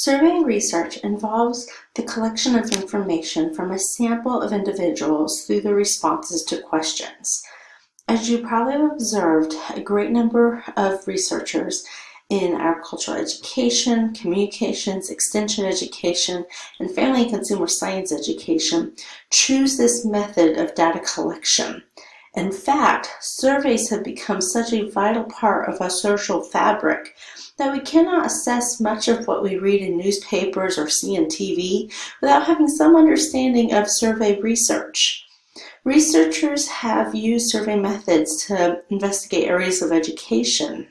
Survey research involves the collection of information from a sample of individuals through the responses to questions. As you probably have observed, a great number of researchers in agricultural education, communications, extension education, and family and consumer science education choose this method of data collection. In fact, surveys have become such a vital part of our social fabric that we cannot assess much of what we read in newspapers or see on TV without having some understanding of survey research. Researchers have used survey methods to investigate areas of education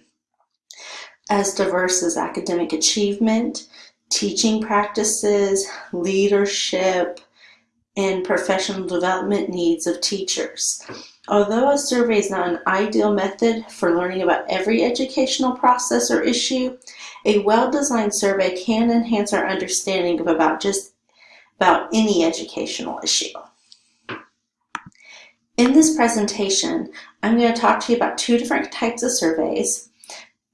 as diverse as academic achievement, teaching practices, leadership, and professional development needs of teachers. Although a survey is not an ideal method for learning about every educational process or issue, a well-designed survey can enhance our understanding of about just about any educational issue. In this presentation, I'm going to talk to you about two different types of surveys,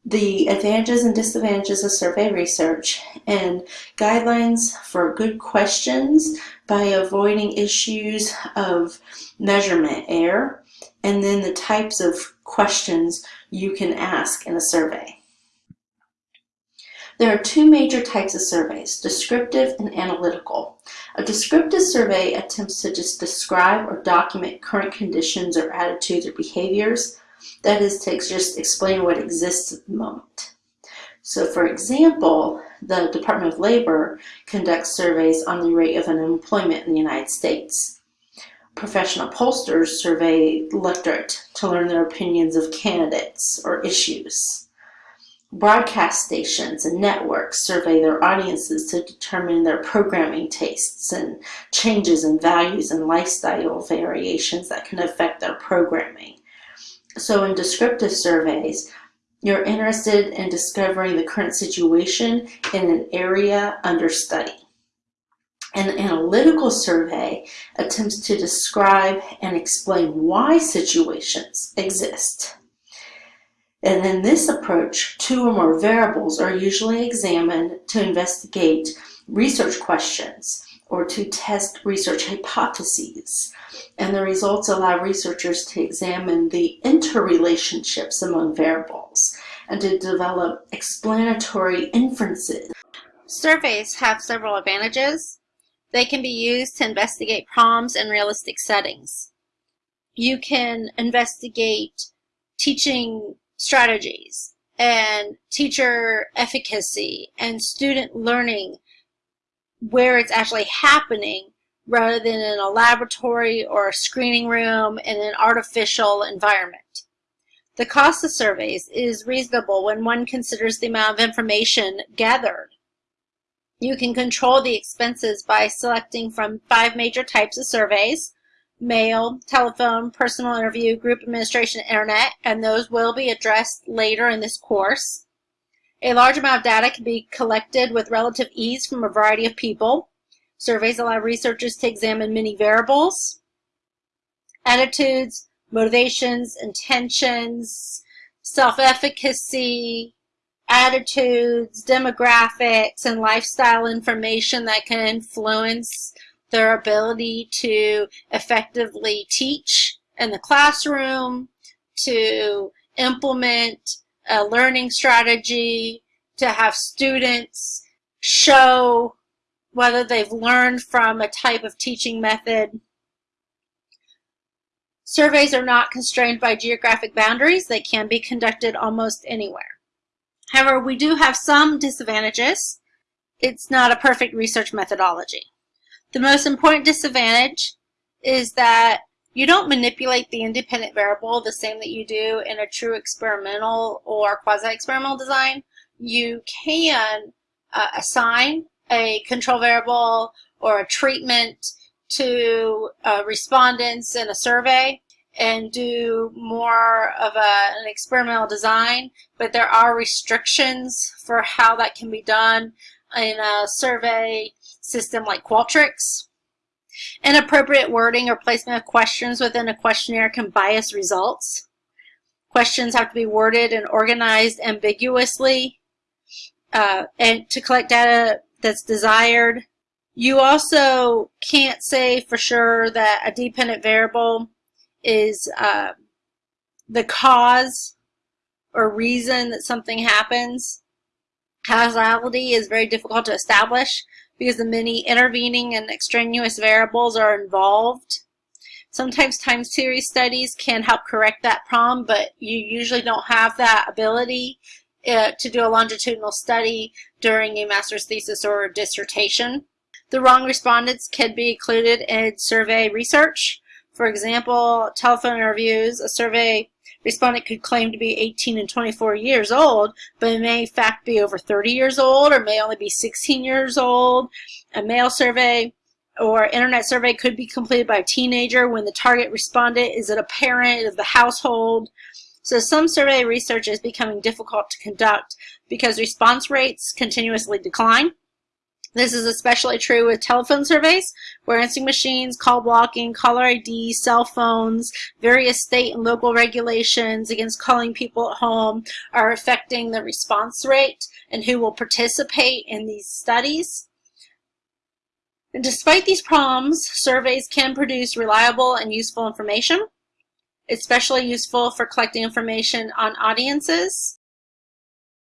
the advantages and disadvantages of survey research, and guidelines for good questions by avoiding issues of measurement error and then the types of questions you can ask in a survey. There are two major types of surveys, descriptive and analytical. A descriptive survey attempts to just describe or document current conditions or attitudes or behaviors. That is to just explain what exists at the moment. So for example, the Department of Labor conducts surveys on the rate of unemployment in the United States professional pollsters survey electorate to learn their opinions of candidates or issues. Broadcast stations and networks survey their audiences to determine their programming tastes and changes in values and lifestyle variations that can affect their programming. So in descriptive surveys, you're interested in discovering the current situation in an area under study. An analytical survey attempts to describe and explain why situations exist. And in this approach, two or more variables are usually examined to investigate research questions or to test research hypotheses. And the results allow researchers to examine the interrelationships among variables and to develop explanatory inferences. Surveys have several advantages they can be used to investigate problems in realistic settings. You can investigate teaching strategies and teacher efficacy and student learning where it's actually happening rather than in a laboratory or a screening room in an artificial environment. The cost of surveys is reasonable when one considers the amount of information gathered you can control the expenses by selecting from five major types of surveys, mail, telephone, personal interview, group administration, internet, and those will be addressed later in this course. A large amount of data can be collected with relative ease from a variety of people. Surveys allow researchers to examine many variables, attitudes, motivations, intentions, self-efficacy, attitudes, demographics, and lifestyle information that can influence their ability to effectively teach in the classroom, to implement a learning strategy, to have students show whether they've learned from a type of teaching method. Surveys are not constrained by geographic boundaries. They can be conducted almost anywhere. However, we do have some disadvantages. It's not a perfect research methodology. The most important disadvantage is that you don't manipulate the independent variable the same that you do in a true experimental or quasi-experimental design. You can uh, assign a control variable or a treatment to uh, respondents in a survey and do more of a, an experimental design, but there are restrictions for how that can be done in a survey system like Qualtrics. Inappropriate wording or placement of questions within a questionnaire can bias results. Questions have to be worded and organized ambiguously. uh, and to collect data that's desired. You also can't say for sure that a dependent variable is uh, the cause or reason that something happens. Causality is very difficult to establish because the many intervening and extraneous variables are involved. Sometimes time series studies can help correct that problem, but you usually don't have that ability uh, to do a longitudinal study during a master's thesis or dissertation. The wrong respondents can be included in survey research. For example, telephone interviews, a survey respondent could claim to be 18 and 24 years old, but may in fact be over 30 years old or may only be 16 years old. A mail survey or internet survey could be completed by a teenager when the target respondent is a parent of the household. So some survey research is becoming difficult to conduct because response rates continuously decline. This is especially true with telephone surveys, where answering machines, call blocking, caller ID, cell phones, various state and local regulations against calling people at home are affecting the response rate and who will participate in these studies. And despite these problems, surveys can produce reliable and useful information, especially useful for collecting information on audiences